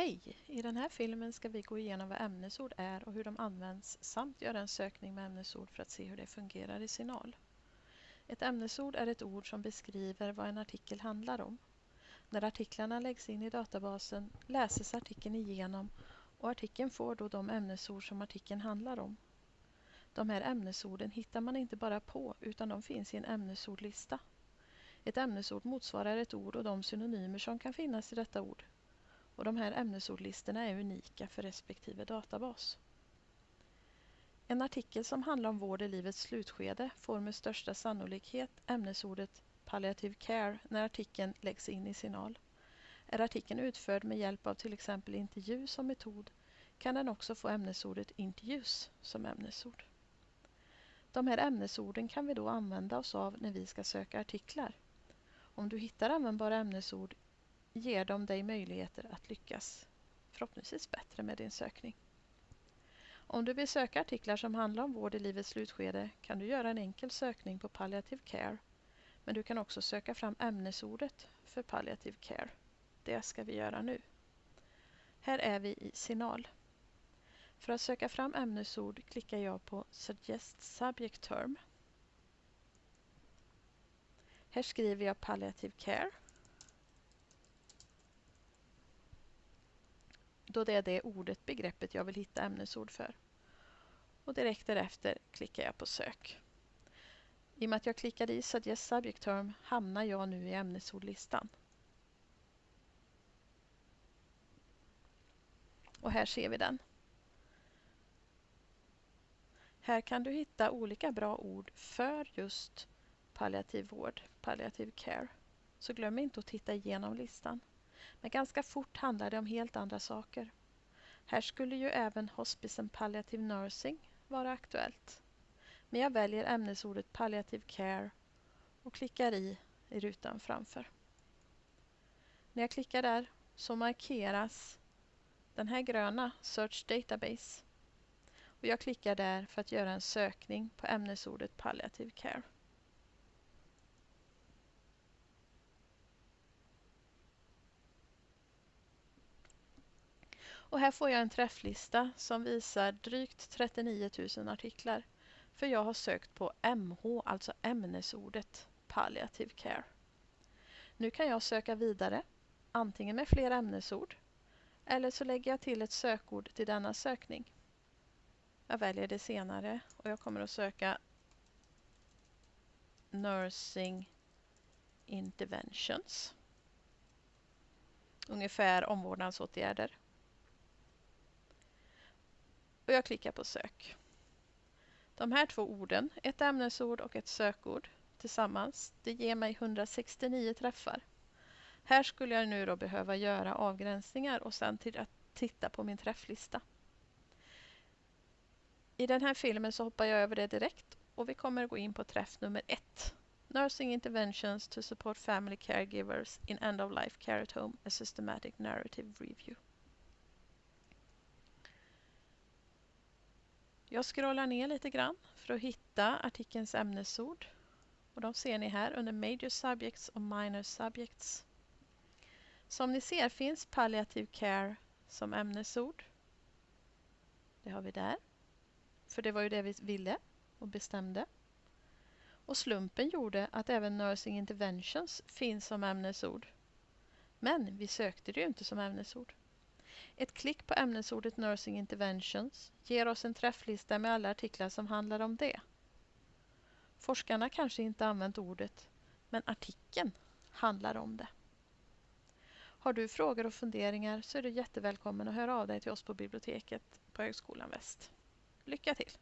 Hej! I den här filmen ska vi gå igenom vad ämnesord är och hur de används samt göra en sökning med ämnesord för att se hur det fungerar i Signal. Ett ämnesord är ett ord som beskriver vad en artikel handlar om. När artiklarna läggs in i databasen läses artikeln igenom och artikeln får då de ämnesord som artikeln handlar om. De här ämnesorden hittar man inte bara på utan de finns i en ämnesordlista. Ett ämnesord motsvarar ett ord och de synonymer som kan finnas i detta ord och de här ämnesordlistorna är unika för respektive databas. En artikel som handlar om vård i livets slutskede får med största sannolikhet ämnesordet palliative care när artikeln läggs in i Signal. Är artikeln utförd med hjälp av till exempel intervju som metod kan den också få ämnesordet intervjus som ämnesord. De här ämnesorden kan vi då använda oss av när vi ska söka artiklar. Om du hittar användbara ämnesord ger de dig möjligheter att lyckas förhoppningsvis bättre med din sökning. Om du vill söka artiklar som handlar om vård i livets slutskede kan du göra en enkel sökning på palliative care. Men du kan också söka fram ämnesordet för palliative care. Det ska vi göra nu. Här är vi i Signal. För att söka fram ämnesord klickar jag på Suggest Subject Term. Här skriver jag palliative care då det är det ordet, begreppet jag vill hitta ämnesord för. Och direkt därefter klickar jag på sök. I och med att jag klickade i Suggest Subject Term hamnar jag nu i ämnesordlistan. Och här ser vi den. Här kan du hitta olika bra ord för just palliativ vård, palliativ care. Så glöm inte att titta igenom listan. Men ganska fort handlar det om helt andra saker. Här skulle ju även Hospice and Palliative Nursing vara aktuellt. Men jag väljer ämnesordet Palliative Care och klickar i i rutan framför. När jag klickar där så markeras den här gröna Search Database. Och jag klickar där för att göra en sökning på ämnesordet Palliative Care. Och här får jag en träfflista som visar drygt 39 000 artiklar. För jag har sökt på MH, alltså ämnesordet palliative care. Nu kan jag söka vidare, antingen med fler ämnesord eller så lägger jag till ett sökord till denna sökning. Jag väljer det senare och jag kommer att söka Nursing Interventions. Ungefär omvårdnadsåtgärder och jag klickar på sök. De här två orden, ett ämnesord och ett sökord tillsammans, det ger mig 169 träffar. Här skulle jag nu då behöva göra avgränsningar och sen till att titta på min träfflista. I den här filmen så hoppar jag över det direkt och vi kommer gå in på träff nummer ett. Nursing Interventions to Support Family Caregivers in End of Life Care at Home, a Systematic Narrative Review. Jag scrollar ner lite grann för att hitta artikelns ämnesord. Och de ser ni här under Major Subjects och Minor Subjects. Som ni ser finns Palliative Care som ämnesord. Det har vi där. För det var ju det vi ville och bestämde. Och slumpen gjorde att även Nursing Interventions finns som ämnesord. Men vi sökte det ju inte som ämnesord. Ett klick på ämnesordet Nursing Interventions ger oss en träfflista med alla artiklar som handlar om det. Forskarna kanske inte använt ordet, men artikeln handlar om det. Har du frågor och funderingar så är du jättevälkommen att höra av dig till oss på biblioteket på Högskolan Väst. Lycka till!